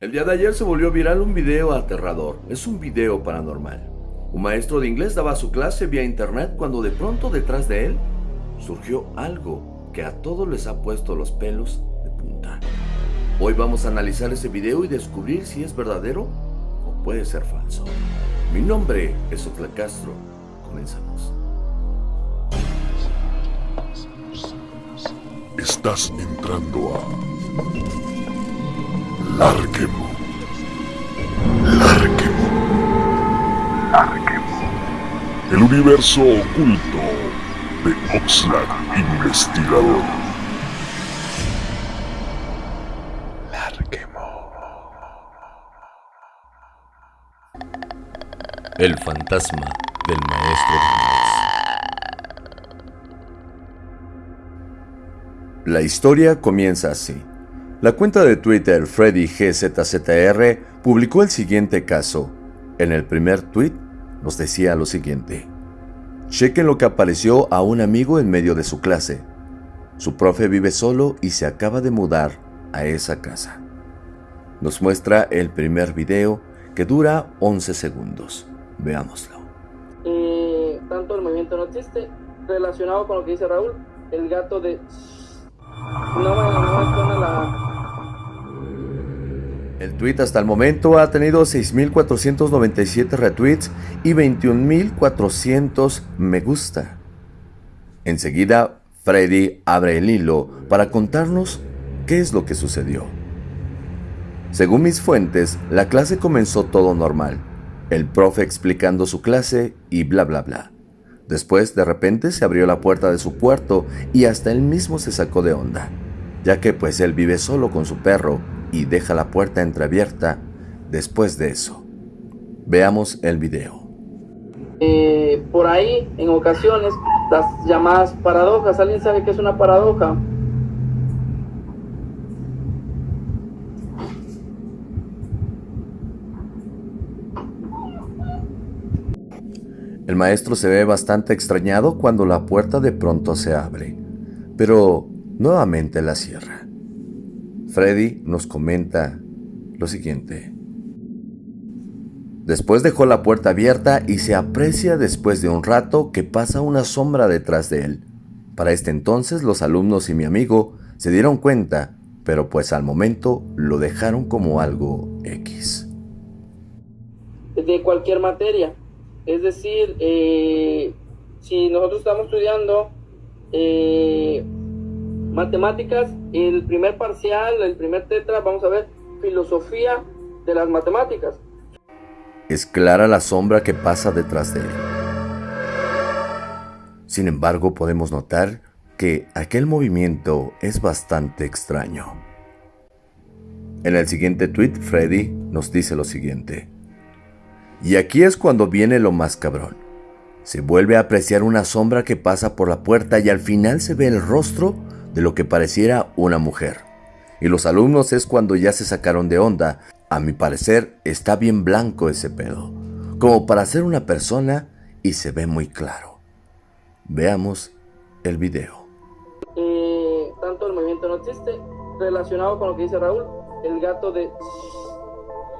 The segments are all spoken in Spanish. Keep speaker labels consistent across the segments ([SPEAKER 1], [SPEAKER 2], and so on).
[SPEAKER 1] El día de ayer se volvió viral un video aterrador. Es un video paranormal. Un maestro de inglés daba su clase vía internet cuando de pronto detrás de él surgió algo que a todos les ha puesto los pelos de punta. Hoy vamos a analizar ese video y descubrir si es verdadero o puede ser falso. Mi nombre es Otla Castro. Comenzamos.
[SPEAKER 2] Estás entrando a Larquemo. Larquemo. Larquemo. El universo oculto de Oxlack Investigador. Larquemo.
[SPEAKER 1] El fantasma del maestro de inglés. La historia comienza así. La cuenta de Twitter FreddyGZZR publicó el siguiente caso. En el primer tweet nos decía lo siguiente. Chequen lo que apareció a un amigo en medio de su clase. Su profe vive solo y se acaba de mudar a esa casa. Nos muestra el primer video que dura 11 segundos. Veámoslo.
[SPEAKER 3] Eh, tanto el movimiento no existe relacionado con lo que dice Raúl, el gato de no me, no
[SPEAKER 1] El tweet hasta el momento ha tenido 6.497 retweets y 21.400 me gusta. Enseguida, Freddy abre el hilo para contarnos qué es lo que sucedió. Según mis fuentes, la clase comenzó todo normal, el profe explicando su clase y bla bla bla. Después, de repente, se abrió la puerta de su cuarto y hasta él mismo se sacó de onda, ya que pues él vive solo con su perro y deja la puerta entreabierta después de eso. Veamos el video.
[SPEAKER 3] eh, por ahí en ocasiones las llamadas paradojas. ¿Alguien sabe qué es una paradoja?
[SPEAKER 1] El maestro se ve bastante extrañado cuando la puerta de pronto se abre, pero nuevamente la cierra. Freddy nos comenta lo siguiente. Después dejó la puerta abierta y se aprecia después de un rato que pasa una sombra detrás de él. Para este entonces los alumnos y mi amigo se dieron cuenta, pero pues al momento lo dejaron como algo X.
[SPEAKER 3] de cualquier materia. Es decir, eh, si nosotros estamos estudiando eh, matemáticas, el primer parcial, el primer tetra, vamos a ver filosofía de las matemáticas.
[SPEAKER 1] Es clara la sombra que pasa detrás de él. Sin embargo, podemos notar que aquel movimiento es bastante extraño. En el siguiente tweet, Freddy nos dice lo siguiente. Y aquí es cuando viene lo más cabrón. Se vuelve a apreciar una sombra que pasa por la puerta y al final se ve el rostro de lo que pareciera una mujer. Y los alumnos es cuando ya se sacaron de onda. A mi parecer está bien blanco ese pedo, como para ser una persona y se ve muy claro. Veamos el video.
[SPEAKER 3] Eh, tanto el movimiento no existe relacionado con lo que dice Raúl, el gato de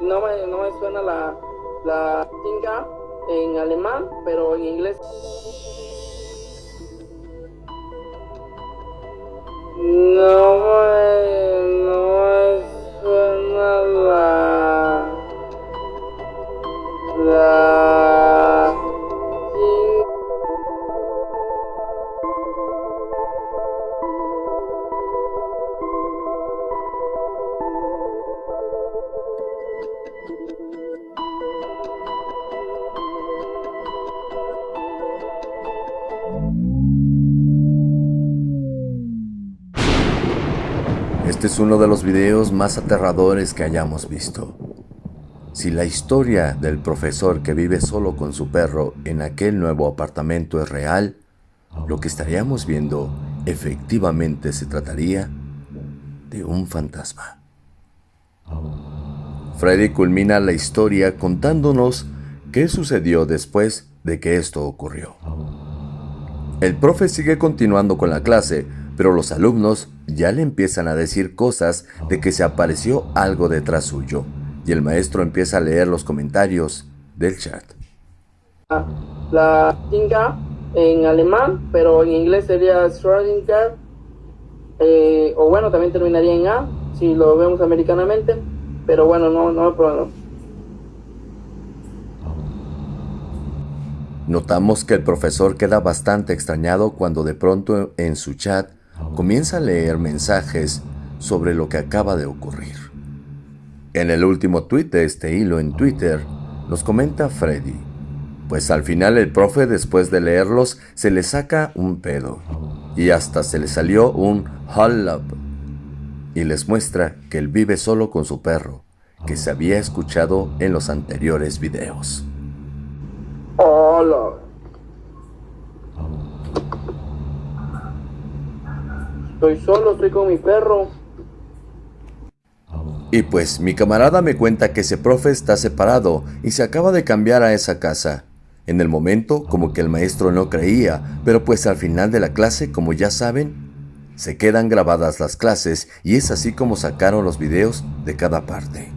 [SPEAKER 3] no me, no me suena la la tinga en alemán, pero en inglés
[SPEAKER 1] Este es uno de los videos más aterradores que hayamos visto. Si la historia del profesor que vive solo con su perro en aquel nuevo apartamento es real, lo que estaríamos viendo efectivamente se trataría de un fantasma. Freddy culmina la historia contándonos qué sucedió después de que esto ocurrió. El profe sigue continuando con la clase, pero los alumnos ya le empiezan a decir cosas de que se apareció algo detrás suyo y el maestro empieza a leer los comentarios del chat.
[SPEAKER 3] La tinga en alemán, pero en inglés sería Schrödinger, eh, o bueno, también terminaría en A, si lo vemos americanamente, pero bueno, no, no problema.
[SPEAKER 1] Notamos que el profesor queda bastante extrañado cuando de pronto en su chat comienza a leer mensajes sobre lo que acaba de ocurrir. En el último tweet de este hilo en Twitter, nos comenta Freddy, pues al final el profe después de leerlos se le saca un pedo y hasta se le salió un hold up y les muestra que él vive solo con su perro, que se había escuchado en los anteriores videos.
[SPEAKER 3] Hola. Estoy solo, estoy con mi perro.
[SPEAKER 1] Y pues mi camarada me cuenta que ese profe está separado y se acaba de cambiar a esa casa. En el momento como que el maestro no creía, pero pues al final de la clase, como ya saben, se quedan grabadas las clases y es así como sacaron los videos de cada parte.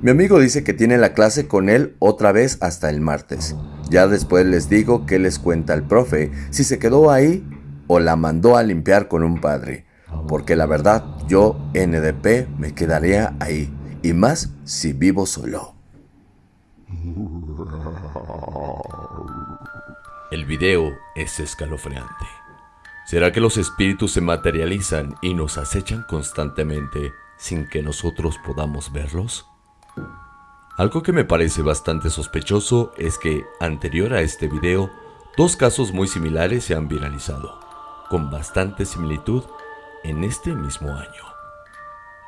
[SPEAKER 1] Mi amigo dice que tiene la clase con él otra vez hasta el martes. Ya después les digo que les cuenta el profe si se quedó ahí o la mandó a limpiar con un padre. Porque la verdad, yo, NDP, me quedaría ahí. Y más si vivo solo.
[SPEAKER 4] El video es escalofriante. ¿Será que los espíritus se materializan y nos acechan constantemente sin que nosotros podamos verlos? Algo que me parece bastante sospechoso es que, anterior a este video, dos casos muy similares se han viralizado, con bastante similitud en este mismo año.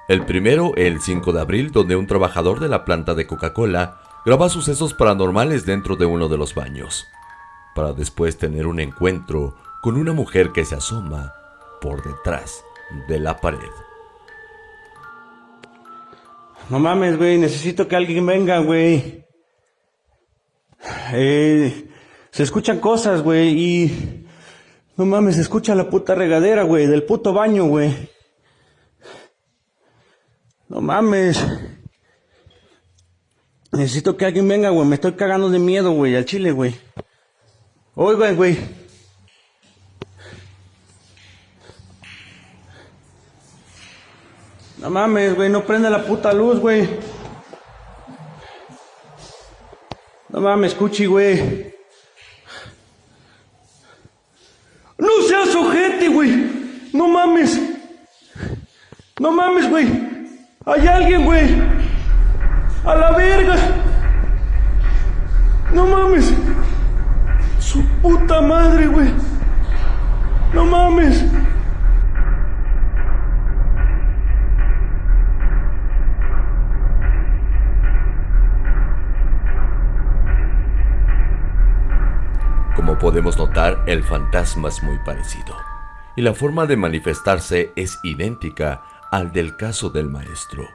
[SPEAKER 4] El primero, el 5 de abril, donde un trabajador de la planta de Coca-Cola graba sucesos paranormales dentro de uno de los baños, para después tener un encuentro con una mujer que se asoma por detrás de la pared.
[SPEAKER 5] No mames, güey, necesito que alguien venga, güey. Eh, se escuchan cosas, güey, y... No mames, escucha la puta regadera, güey, del puto baño, güey. No mames. Necesito que alguien venga, güey, me estoy cagando de miedo, güey, al chile, güey. Oigan, güey. No mames, güey, no prende la puta luz, güey. No mames, cuchi, güey. No seas ojete, güey. No mames. No mames, güey. Hay alguien, güey. A la verga. No mames. Su puta madre, güey. No mames.
[SPEAKER 4] Podemos notar, el fantasma es muy parecido, y la forma de manifestarse es idéntica al del caso del maestro.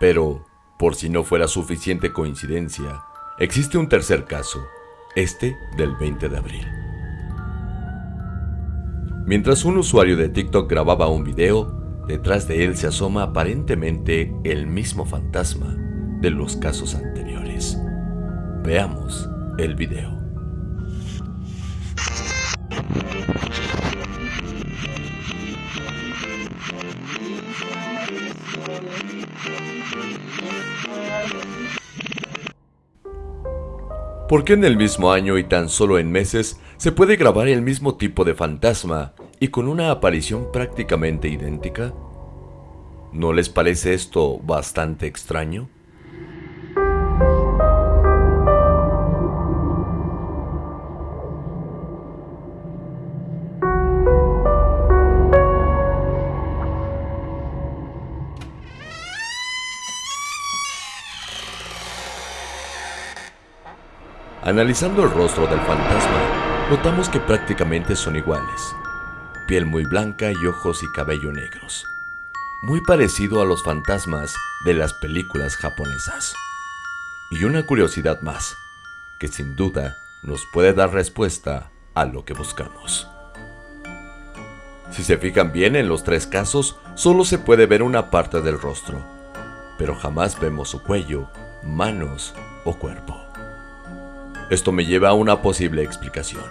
[SPEAKER 4] Pero, por si no fuera suficiente coincidencia, existe un tercer caso, este del 20 de abril. Mientras un usuario de TikTok grababa un video, detrás de él se asoma aparentemente el mismo fantasma de los casos anteriores. Veamos el video. ¿Por qué en el mismo año y tan solo en meses se puede grabar el mismo tipo de fantasma y con una aparición prácticamente idéntica? ¿No les parece esto bastante extraño? Analizando el rostro del fantasma, notamos que prácticamente son iguales. Piel muy blanca y ojos y cabello negros. Muy parecido a los fantasmas de las películas japonesas. Y una curiosidad más, que sin duda nos puede dar respuesta a lo que buscamos.
[SPEAKER 1] Si se fijan bien en los tres casos, solo se puede ver una parte del rostro, pero jamás vemos su cuello, manos o cuerpo. Esto me lleva a una posible explicación.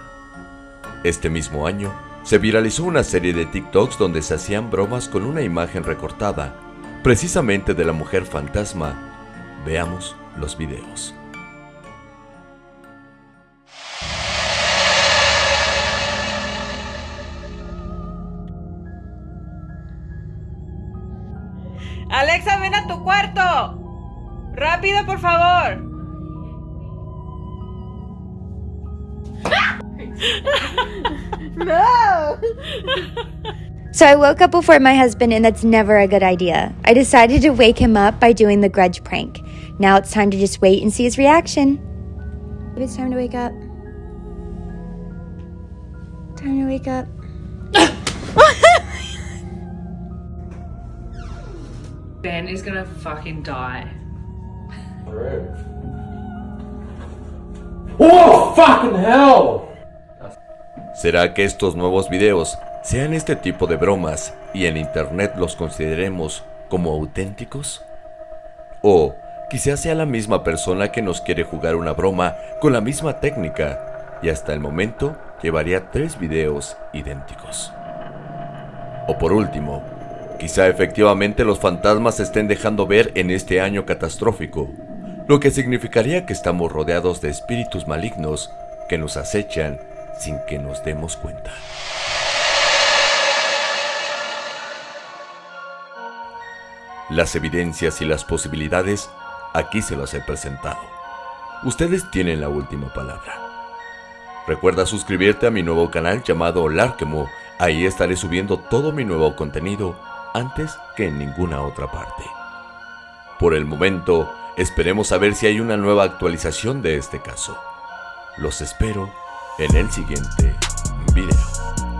[SPEAKER 1] Este mismo año, se viralizó una serie de TikToks donde se hacían bromas con una imagen recortada, precisamente de la mujer fantasma. Veamos los videos.
[SPEAKER 6] Alexa, ven a tu cuarto. Rápido, por favor.
[SPEAKER 7] No! So I woke up before my husband, and that's never a good idea. I decided to wake him up by doing the grudge prank. Now it's time to just wait and see his reaction. Maybe it's time to wake up. Time to wake up.
[SPEAKER 6] Ben is gonna fucking die.
[SPEAKER 8] Oh, fucking hell!
[SPEAKER 1] ¿Será que estos nuevos videos sean este tipo de bromas y en internet los consideremos como auténticos? ¿O quizás sea la misma persona que nos quiere jugar una broma con la misma técnica y hasta el momento llevaría tres videos idénticos? O por último, quizá efectivamente los fantasmas se estén dejando ver en este año catastrófico, lo que significaría que estamos rodeados de espíritus malignos que nos acechan sin que nos demos cuenta. Las evidencias y las posibilidades aquí se las he presentado. Ustedes tienen la última palabra. Recuerda suscribirte a mi nuevo canal llamado Larkemo, ahí estaré subiendo todo mi nuevo contenido antes que en ninguna otra parte. Por el momento, esperemos a ver si hay una nueva actualización de este caso. Los espero en el siguiente video.